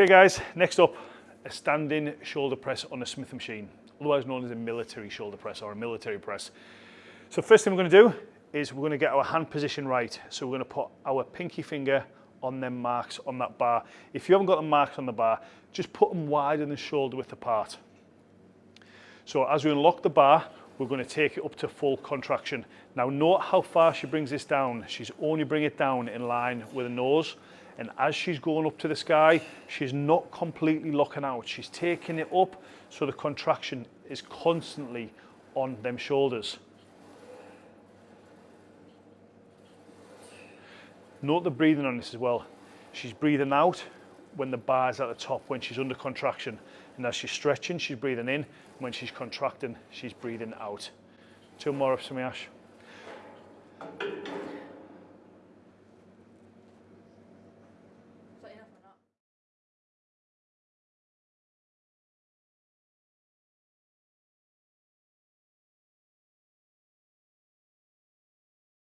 Okay guys, next up, a standing shoulder press on a Smith machine, otherwise known as a military shoulder press or a military press. So first thing we're going to do is we're going to get our hand position right. So we're going to put our pinky finger on them marks on that bar. If you haven't got the marks on the bar, just put them wider than shoulder width apart. So as we unlock the bar, we're going to take it up to full contraction. Now note how far she brings this down. She's only bringing it down in line with her nose. And as she's going up to the sky, she's not completely locking out. She's taking it up so the contraction is constantly on them shoulders. Note the breathing on this as well. She's breathing out when the bar's at the top, when she's under contraction. And as she's stretching, she's breathing in. And When she's contracting, she's breathing out. Two more reps for me, Ash.